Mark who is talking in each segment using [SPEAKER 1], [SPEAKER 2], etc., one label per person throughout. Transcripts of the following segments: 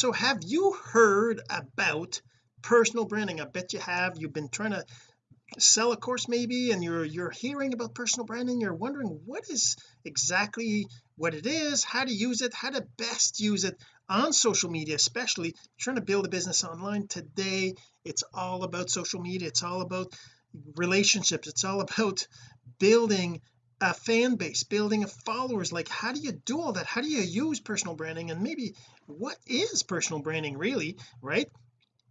[SPEAKER 1] so have you heard about personal branding? I bet you have. You've been trying to sell a course maybe and you're you're hearing about personal branding. You're wondering what is exactly what it is how to use it how to best use it on social media especially trying to build a business online today. It's all about social media. It's all about relationships. It's all about building a fan base building a followers like how do you do all that? How do you use personal branding? And maybe what is personal branding really right?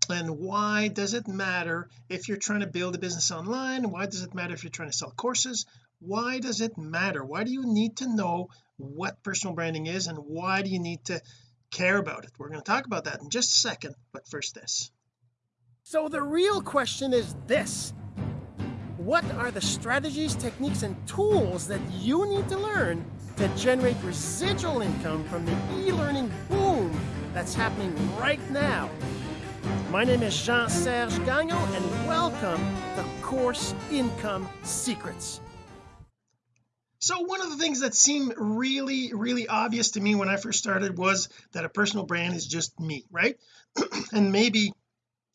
[SPEAKER 1] And why does it matter if you're trying to build a business online? Why does it matter if you're trying to sell courses? Why does it matter? Why do you need to know what personal branding is and why do you need to care about it? We're going to talk about that in just a second but first this. So the real question is this what are the strategies techniques and tools that you need to learn to generate residual income from the e-learning boom that's happening right now? My name is Jean-Serge Gagnon and welcome to Course Income Secrets. So one of the things that seemed really really obvious to me when I first started was that a personal brand is just me right? And maybe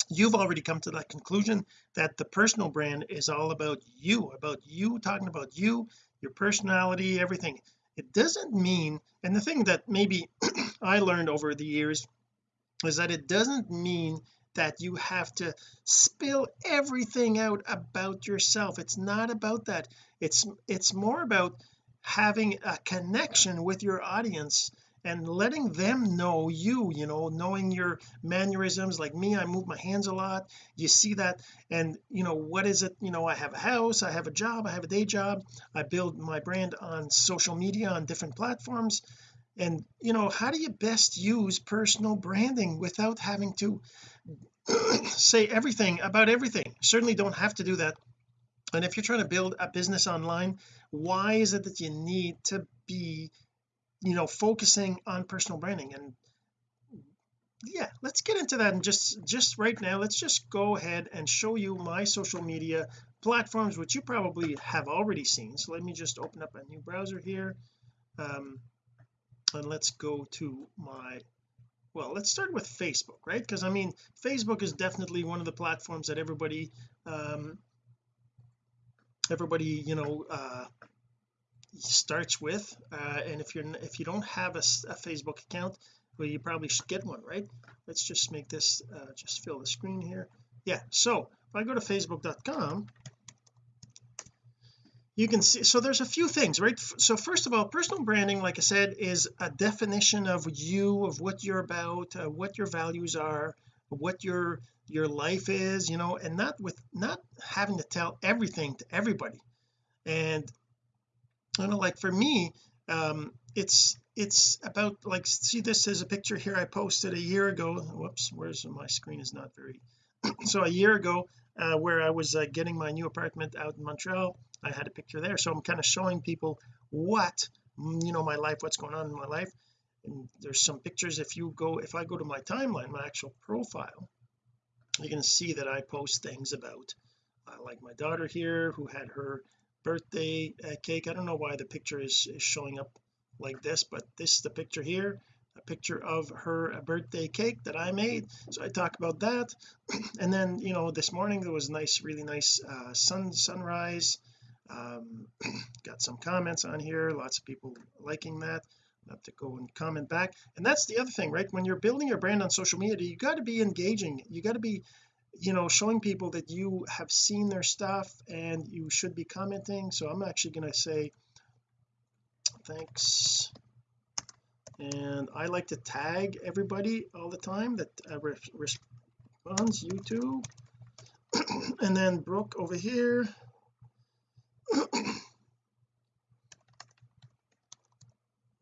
[SPEAKER 1] you've already come to that conclusion that the personal brand is all about you about you talking about you your personality everything. It doesn't mean and the thing that maybe I learned over the years is that it doesn't mean that you have to spill everything out about yourself. It's not about that. It's it's more about having a connection with your audience and letting them know you you know knowing your mannerisms like me I move my hands a lot you see that and you know what is it you know I have a house I have a job I have a day job I build my brand on social media on different platforms and you know how do you best use personal branding without having to say everything about everything? Certainly don't have to do that and if you're trying to build a business online why is it that you need to be you know focusing on personal branding. And yeah let's get into that and just just right now. Let's just go ahead and show you my social media platforms which you probably have already seen. So let me just open up a new browser here. Um, and let's go to my well let's start with Facebook right? Because I mean Facebook is definitely one of the platforms that everybody um everybody you know uh starts with uh, and if you're if you don't have a, a, Facebook account well you probably should get one right? Let's just make this uh, just fill the screen here. Yeah so if I go to facebook.com you can see so there's a few things right? So first of all personal branding like I said is a definition of you of what you're about uh, what your values are what your your life is you know and not with not having to tell everything to everybody. And you know like for me um it's it's about like see this is a picture here I posted a year ago. Whoops where's my screen is not very so a year ago uh, where I was uh, getting my new apartment out in Montreal I had a picture there. So I'm kind of showing people what you know my life what's going on in my life. And there's some pictures if you go if I go to my timeline my actual profile you can see that I post things about uh, like my daughter here who had her birthday uh, cake. I don't know why the picture is, is showing up like this but this is the picture here a picture of her birthday cake that I made. So I talk about that. And then you know this morning there was a nice really nice uh, sun sunrise. Um, got some comments on here lots of people liking that I have to go and comment back. And that's the other thing right? When you're building your brand on social media you got to be engaging. You got to be you know showing people that you have seen their stuff and you should be commenting. So I'm actually going to say thanks. And I like to tag everybody all the time that uh, re responds you too. And then Brooke over here.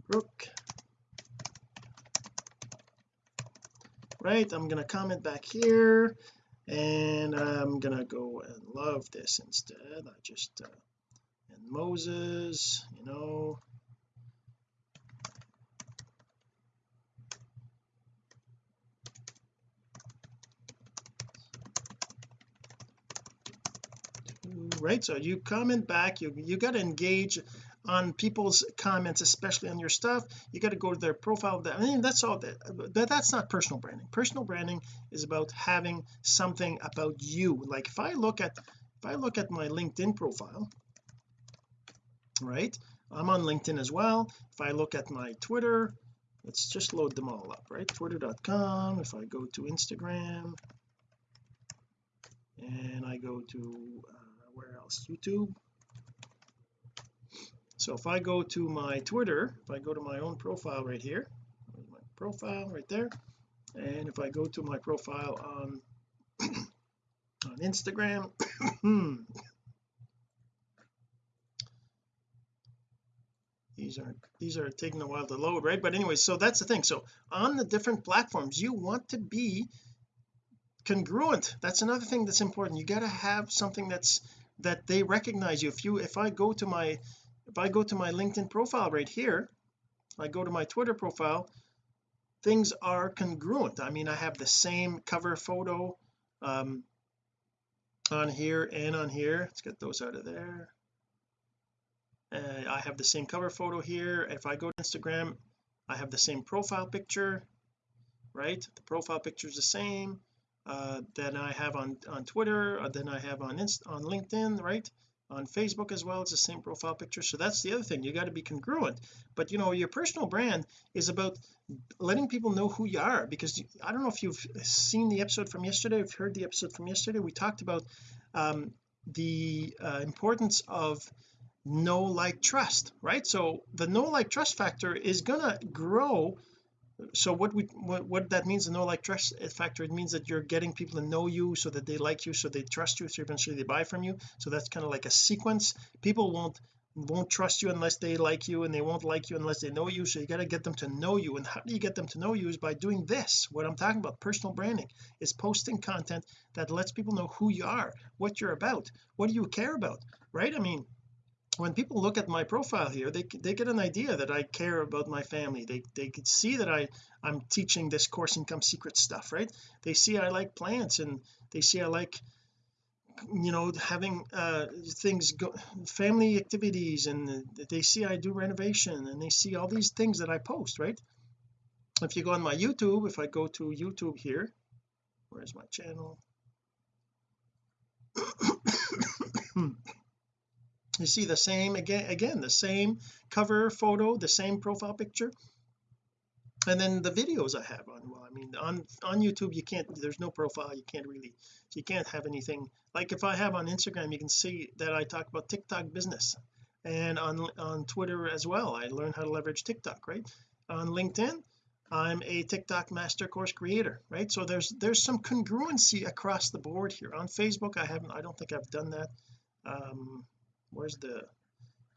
[SPEAKER 1] Brooke. Right I'm gonna comment back here and I'm gonna go and love this instead. I just uh, and Moses you know. Right so you comment back? You you got to engage on people's comments especially on your stuff. You got to go to their profile. I mean that's all that but that's not personal branding. Personal branding is about having something about you. Like if I look at if I look at my LinkedIn profile right I'm on LinkedIn as well. If I look at my Twitter let's just load them all up right? Twitter.com if I go to Instagram and I go to uh, where else? YouTube so if I go to my Twitter if I go to my own profile right here my profile right there and if I go to my profile on on Instagram these are these are taking a while to load right? But anyway so that's the thing. So on the different platforms you want to be congruent. That's another thing that's important. You got to have something that's that they recognize you. If you if I go to my if I go to my LinkedIn profile right here I go to my Twitter profile things are congruent. I mean I have the same cover photo um on here and on here. Let's get those out of there. Uh, I have the same cover photo here. If I go to Instagram I have the same profile picture right? The profile picture is the same uh, that I have on on Twitter uh, then I have on Inst on LinkedIn right on Facebook as well it's the same profile picture. So that's the other thing you got to be congruent. But you know your personal brand is about letting people know who you are because I don't know if you've seen the episode from yesterday if you've heard the episode from yesterday we talked about um, the uh, importance of know like trust right? So the know like trust factor is gonna grow so what we what, what that means the know like trust factor it means that you're getting people to know you so that they like you so they trust you so eventually they buy from you. So that's kind of like a sequence. People won't won't trust you unless they like you and they won't like you unless they know you. So you got to get them to know you. And how do you get them to know you is by doing this. What I'm talking about personal branding is posting content that lets people know who you are what you're about what do you care about right? I mean when people look at my profile here they they get an idea that I care about my family. They they could see that I I'm teaching this course income secret stuff right? They see I like plants and they see I like you know having uh things go family activities and they see I do renovation and they see all these things that I post right? If you go on my YouTube if I go to YouTube here where's my channel you see the same again again the same cover photo the same profile picture? And then the videos I have on well I mean on on YouTube you can't there's no profile you can't really you can't have anything. Like if I have on Instagram you can see that I talk about TikTok business. And on on Twitter as well I learn how to leverage TikTok right? On LinkedIn I'm a TikTok master course creator right? So there's there's some congruency across the board here. On Facebook I haven't I don't think I've done that. Um where's the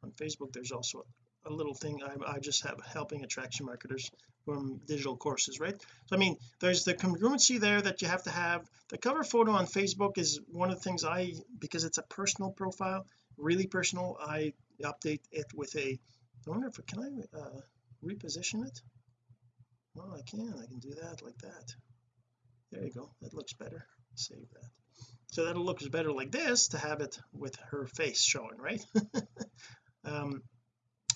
[SPEAKER 1] on Facebook there's also a little thing I, I just have helping attraction marketers from digital courses right? So I mean there's the congruency there that you have to have. The cover photo on Facebook is one of the things I because it's a personal profile really personal I update it with a I wonder if can I uh, reposition it? Well I can I can do that like that. There you go. That looks better. Save that so that looks better like this to have it with her face showing right? Um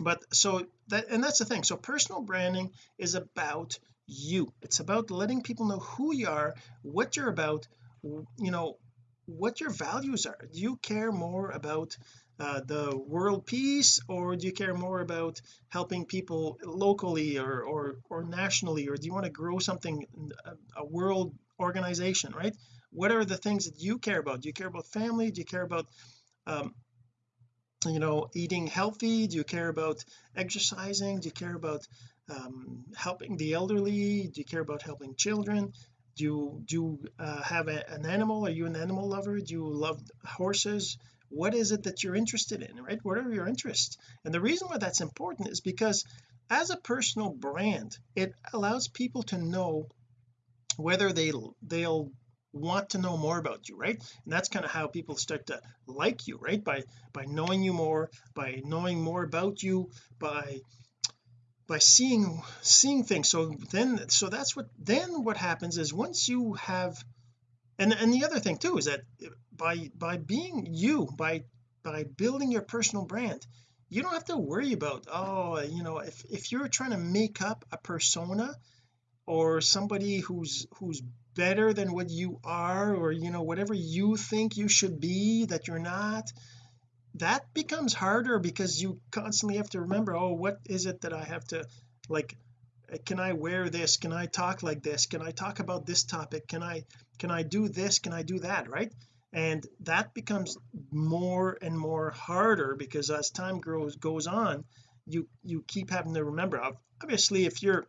[SPEAKER 1] but so that and that's the thing. So personal branding is about you. It's about letting people know who you are what you're about you know what your values are. Do you care more about uh, the world peace or do you care more about helping people locally or or or nationally or do you want to grow something a world organization right what are the things that you care about? Do you care about family? Do you care about um you know eating healthy? Do you care about exercising? Do you care about um, helping the elderly? Do you care about helping children? Do you do you uh, have a, an animal? Are you an animal lover? Do you love horses? What is it that you're interested in right? What are your interests? And the reason why that's important is because as a personal brand it allows people to know whether they they'll want to know more about you right? And that's kind of how people start to like you right? By by knowing you more by knowing more about you by by seeing seeing things. So then so that's what then what happens is once you have and and the other thing too is that by by being you by by building your personal brand you don't have to worry about oh you know if if you're trying to make up a persona or somebody who's who's better than what you are or you know whatever you think you should be that you're not that becomes harder because you constantly have to remember oh what is it that I have to like uh, can I wear this? Can I talk like this? Can I talk about this topic? Can I can I do this? Can I do that? Right? And that becomes more and more harder because as time grows goes on you you keep having to remember. Obviously if you're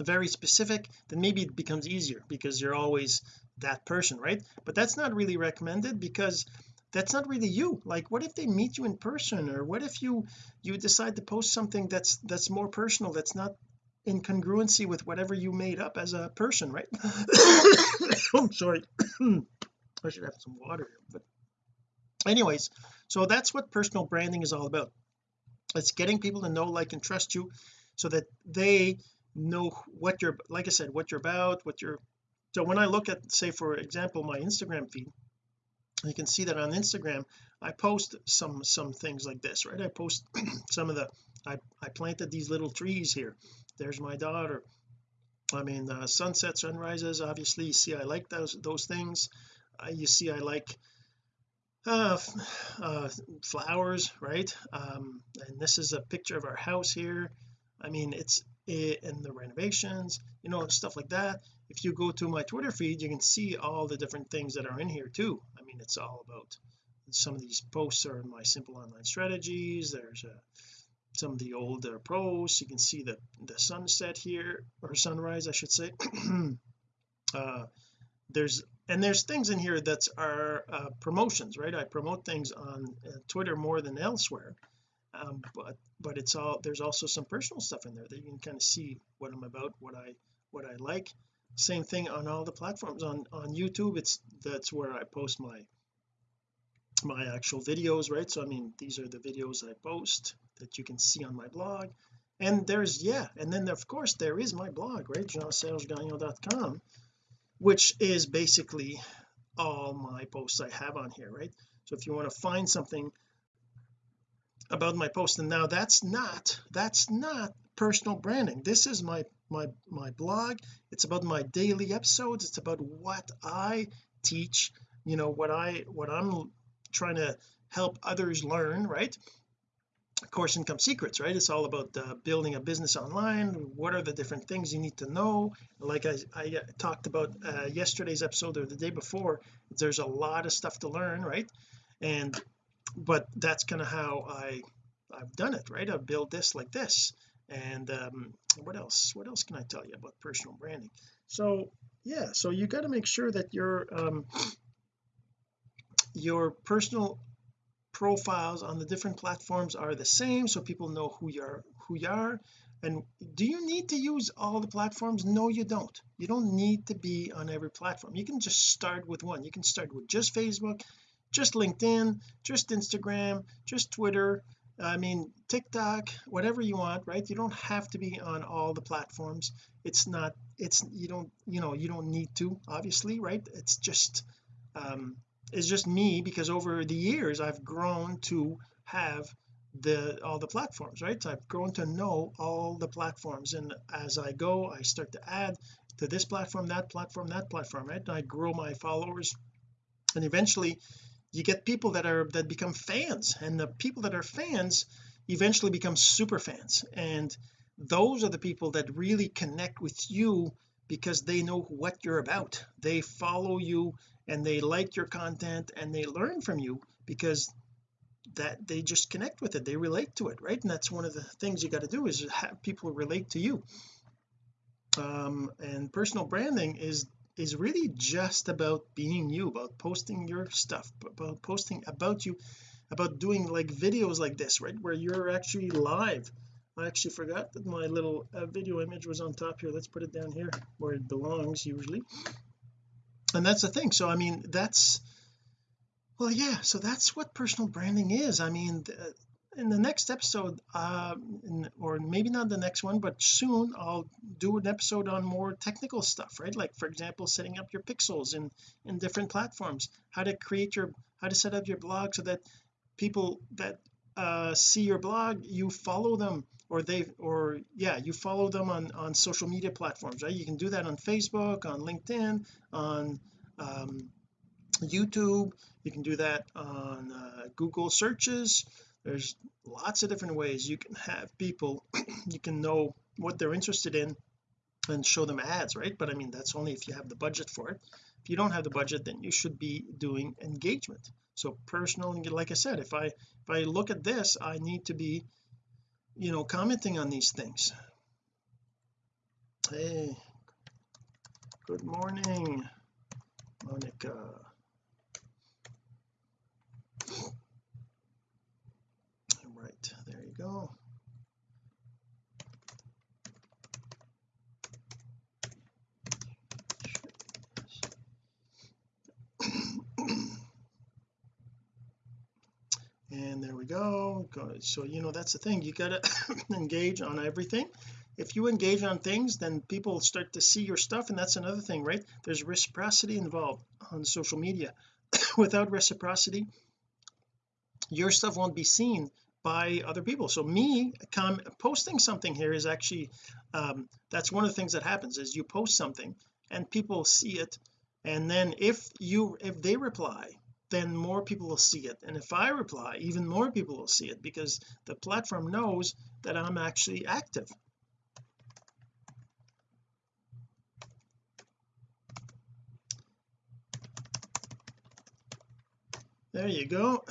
[SPEAKER 1] very specific then maybe it becomes easier because you're always that person right? But that's not really recommended because that's not really you. Like what if they meet you in person or what if you you decide to post something that's that's more personal that's not in congruency with whatever you made up as a person right? I'm sorry. I should have some water but anyways so that's what personal branding is all about. It's getting people to know like and trust you so that they know what you're like I said what you're about what you're so when I look at say for example my Instagram feed you can see that on Instagram I post some some things like this right? I post some of the I, I planted these little trees here. There's my daughter. I mean uh, sunset sunrises obviously you see I like those those things. Uh, you see I like uh, uh, flowers right? Um, and this is a picture of our house here. I mean it's and the renovations you know stuff like that. If you go to my Twitter feed you can see all the different things that are in here too. I mean it's all about some of these posts are my simple online strategies. There's a some of the older posts. You can see the the sunset here or sunrise I should say. Uh there's and there's things in here that are uh, promotions right? I promote things on uh, Twitter more than elsewhere um, but but it's all there's also some personal stuff in there that you can kind of see what I'm about what I what I like. Same thing on all the platforms. On on YouTube it's that's where I post my my actual videos right? So I mean these are the videos I post that you can see on my blog. And there's yeah and then of course there is my blog right? Jeansergegagnon.com which is basically all my posts I have on here right? So if you want to find something about my post and now that's not that's not personal branding. This is my my my blog. It's about my daily episodes. It's about what I teach you know what I what I'm trying to help others learn right? Course income secrets right? It's all about uh, building a business online. What are the different things you need to know? Like I, I uh, talked about uh, yesterday's episode or the day before there's a lot of stuff to learn right? And but that's kind of how I I've done it right? I've built this like this and um what else what else can I tell you about personal branding? So yeah so you got to make sure that your um your personal profiles on the different platforms are the same so people know who you are who you are. And do you need to use all the platforms? No you don't. You don't need to be on every platform. You can just start with one. You can start with just Facebook just LinkedIn just Instagram just Twitter I mean TikTok whatever you want right? You don't have to be on all the platforms. It's not it's you don't you know you don't need to obviously right? It's just um it's just me because over the years I've grown to have the all the platforms right? So I've grown to know all the platforms. And as I go I start to add to this platform that platform that platform right? And I grow my followers. And eventually you get people that are that become fans and the people that are fans eventually become super fans. And those are the people that really connect with you because they know what you're about. They follow you and they like your content and they learn from you because that they just connect with it. They relate to it right? And that's one of the things you got to do is have people relate to you. Um and personal branding is is really just about being you about posting your stuff about posting about you about doing like videos like this right where you're actually live. I actually forgot that my little uh, video image was on top here. Let's put it down here where it belongs usually. And that's the thing. So I mean that's well yeah so that's what personal branding is. I mean in the next episode um or maybe not the next one but soon I'll do an episode on more technical stuff right? Like for example setting up your pixels in in different platforms how to create your how to set up your blog so that people that uh see your blog you follow them or they or yeah you follow them on on social media platforms right? You can do that on Facebook on LinkedIn on um, YouTube. You can do that on uh, Google searches there's lots of different ways you can have people you can know what they're interested in and show them ads right? But I mean that's only if you have the budget for it. If you don't have the budget then you should be doing engagement. So personal like I said if I if I look at this I need to be you know commenting on these things. Hey good morning Monica right there you go. And there we go. So you know that's the thing. You got to engage on everything. If you engage on things then people start to see your stuff and that's another thing right? There's reciprocity involved on social media. Without reciprocity your stuff won't be seen by other people. So me posting something here is actually um, that's one of the things that happens is you post something and people see it. And then if you if they reply then more people will see it. And if I reply even more people will see it because the platform knows that I'm actually active. There you go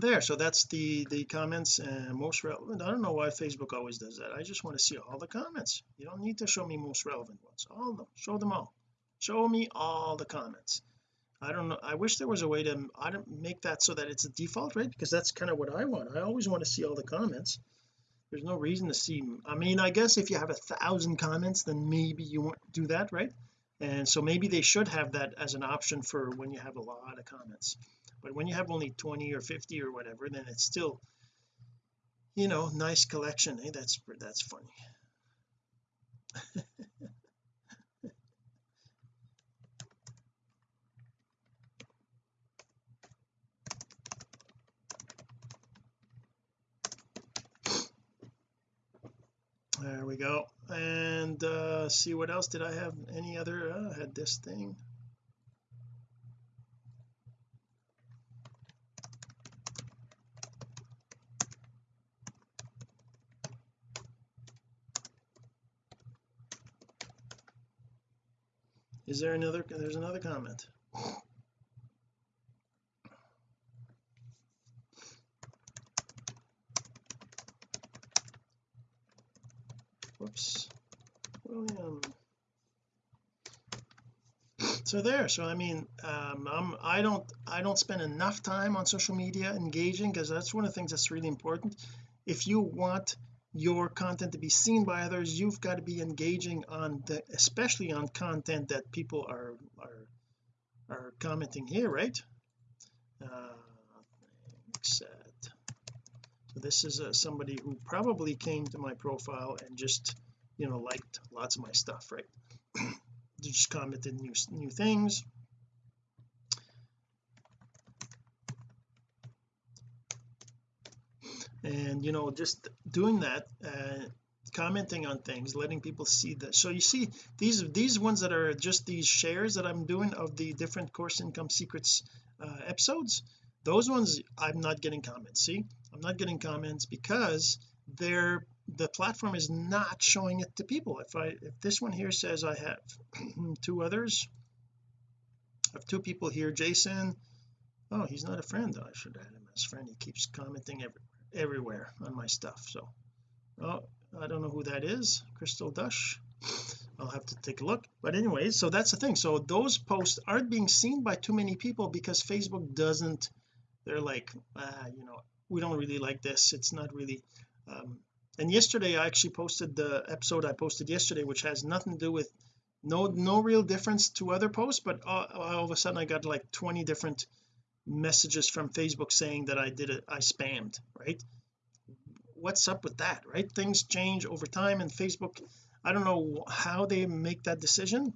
[SPEAKER 1] there so that's the the comments and most relevant. I don't know why Facebook always does that. I just want to see all the comments. You don't need to show me most relevant ones. All of them. Show them all. Show me all the comments. I don't know I wish there was a way to I don't make that so that it's a default right? Because that's kind of what I want. I always want to see all the comments. There's no reason to see I mean I guess if you have a thousand comments then maybe you want to do that right? And so maybe they should have that as an option for when you have a lot of comments but when you have only 20 or 50 or whatever then it's still you know nice collection hey that's that's funny. There we go. And uh see what else did I have? Any other uh, I had this thing is there another there's another comment? Whoops. William so there so I mean um, I'm I don't I don't spend enough time on social media engaging because that's one of the things that's really important. If you want your content to be seen by others you've got to be engaging on the especially on content that people are are are commenting here right? Uh, so this is uh, somebody who probably came to my profile and just you know liked lots of my stuff right? Just commented new new things and you know just doing that uh, commenting on things letting people see that. So you see these these ones that are just these shares that I'm doing of the different course income secrets uh, episodes those ones I'm not getting comments. See? I'm not getting comments because they're the platform is not showing it to people. If I if this one here says I have two others I have two people here Jason. Oh he's not a friend. I should add him as friend. He keeps commenting every, everywhere on my stuff so. Oh I don't know who that is. Crystal Dush. I'll have to take a look. But anyways so that's the thing. So those posts aren't being seen by too many people because Facebook doesn't they're like ah you know we don't really like this. It's not really um, and yesterday I actually posted the episode I posted yesterday which has nothing to do with no no real difference to other posts but all, all of a sudden I got like 20 different messages from Facebook saying that I did it I spammed right? What's up with that right? Things change over time and Facebook I don't know how they make that decision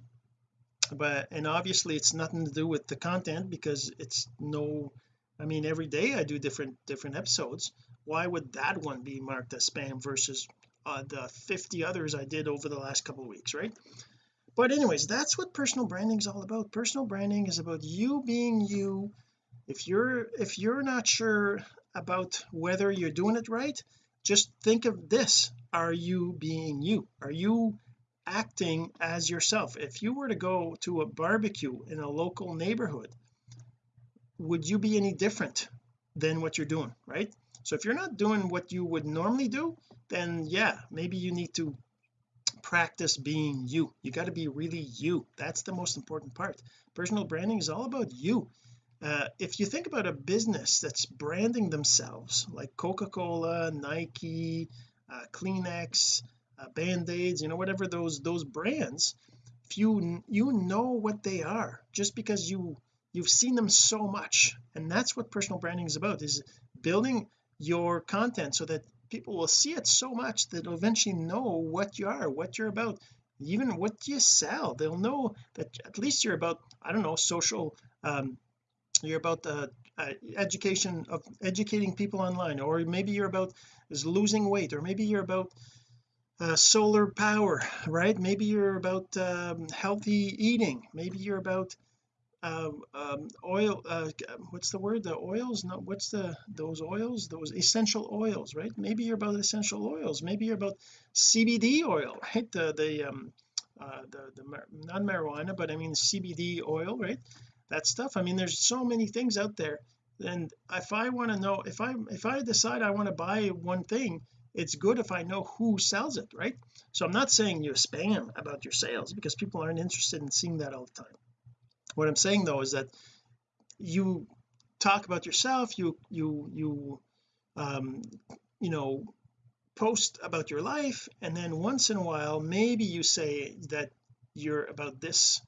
[SPEAKER 1] but and obviously it's nothing to do with the content because it's no I mean every day I do different different episodes. Why would that one be marked as spam versus uh, the 50 others I did over the last couple of weeks right? But anyways that's what personal branding is all about. Personal branding is about you being you if you're if you're not sure about whether you're doing it right just think of this. Are you being you? Are you acting as yourself? If you were to go to a barbecue in a local neighborhood would you be any different than what you're doing right? So if you're not doing what you would normally do then yeah maybe you need to practice being you. You got to be really you. That's the most important part. Personal branding is all about you uh, if you think about a business that's branding themselves like Coca-Cola Nike uh, Kleenex uh, Band-Aids you know whatever those those brands if you you know what they are just because you you've seen them so much. And that's what personal branding is about is building your content so that people will see it so much that they'll eventually know what you are what you're about even what you sell. They'll know that at least you're about I don't know social um you're about the uh, education of educating people online or maybe you're about is losing weight or maybe you're about uh, solar power right? Maybe you're about um, healthy eating. Maybe you're about uh, um, oil uh, what's the word? The oils? No what's the those oils? Those essential oils right? Maybe you're about essential oils. Maybe you're about CBD oil right? The the um uh, the the not marijuana but I mean CBD oil right that stuff. I mean there's so many things out there. And if I want to know if I if I decide I want to buy one thing it's good if I know who sells it right? So I'm not saying you spam about your sales because people aren't interested in seeing that all the time. What I'm saying though is that you talk about yourself you you you um you know post about your life and then once in a while maybe you say that you're about this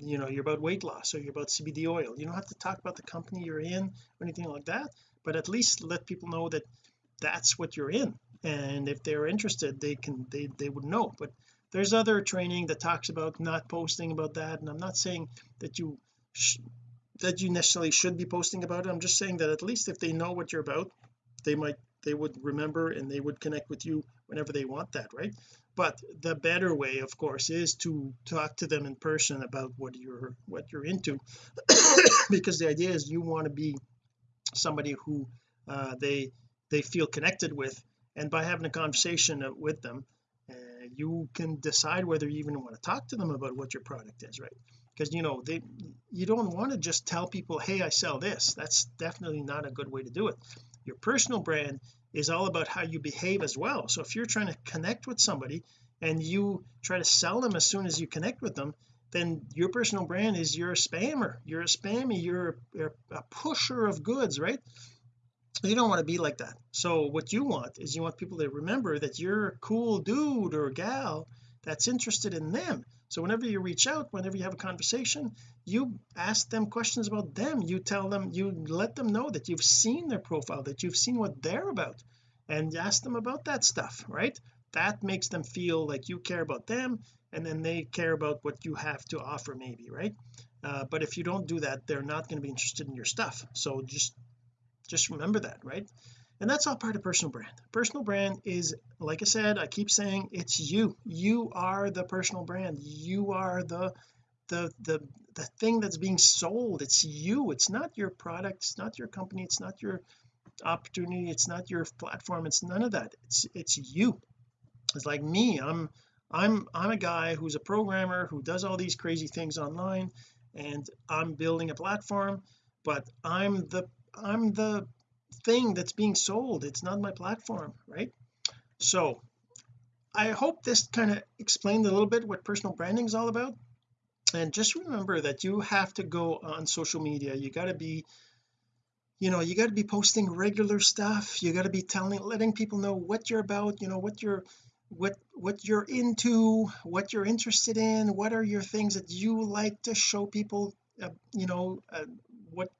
[SPEAKER 1] you know you're about weight loss or you're about CBD oil. You don't have to talk about the company you're in or anything like that but at least let people know that that's what you're in. And if they're interested they can they they would know. But there's other training that talks about not posting about that. And I'm not saying that you that you necessarily should be posting about it. I'm just saying that at least if they know what you're about they might they would remember and they would connect with you whenever they want that right but the better way of course is to talk to them in person about what you're what you're into. Because the idea is you want to be somebody who uh, they they feel connected with. And by having a conversation with them uh, you can decide whether you even want to talk to them about what your product is right? Because you know they you don't want to just tell people hey I sell this. That's definitely not a good way to do it. Your personal brand is all about how you behave as well. So if you're trying to connect with somebody and you try to sell them as soon as you connect with them then your personal brand is you're a spammer. You're a spammy. You're, you're a pusher of goods right? You don't want to be like that. So what you want is you want people to remember that you're a cool dude or gal that's interested in them so whenever you reach out whenever you have a conversation you ask them questions about them. You tell them you let them know that you've seen their profile that you've seen what they're about and ask them about that stuff right? That makes them feel like you care about them and then they care about what you have to offer maybe right? Uh, but if you don't do that they're not going to be interested in your stuff. So just just remember that right and that's all part of personal brand. Personal brand is like I said I keep saying it's you. You are the personal brand. You are the the the the thing that's being sold. It's you. It's not your product. It's not your company. It's not your opportunity. It's not your platform. It's none of that. It's it's you. It's like me. I'm I'm I'm a guy who's a programmer who does all these crazy things online and I'm building a platform but I'm the I'm the thing that's being sold. It's not my platform right? So I hope this kind of explained a little bit what personal branding is all about. And just remember that you have to go on social media. You got to be you know you got to be posting regular stuff. You got to be telling letting people know what you're about you know what you're what what you're into what you're interested in what are your things that you like to show people uh, you know uh, what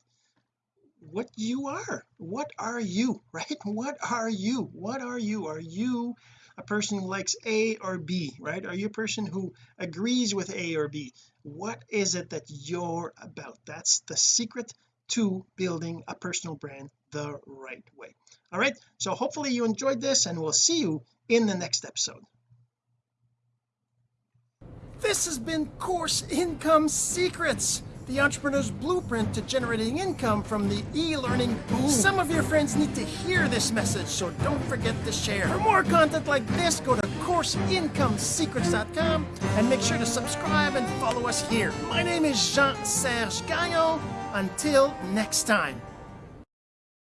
[SPEAKER 1] what you are. What are you right? What are you? What are you? Are you a person who likes A or B right? Are you a person who agrees with A or B? What is it that you're about? That's the secret to building a personal brand the right way. All right? So hopefully you enjoyed this and we'll see you in the next episode. This has been course income secrets the entrepreneur's blueprint to generating income from the e-learning boom. Some of your friends need to hear this message, so don't forget to share. For more content like this, go to CourseIncomeSecrets.com and make sure to subscribe and follow us here. My name is Jean-Serge Gagnon. Until next time.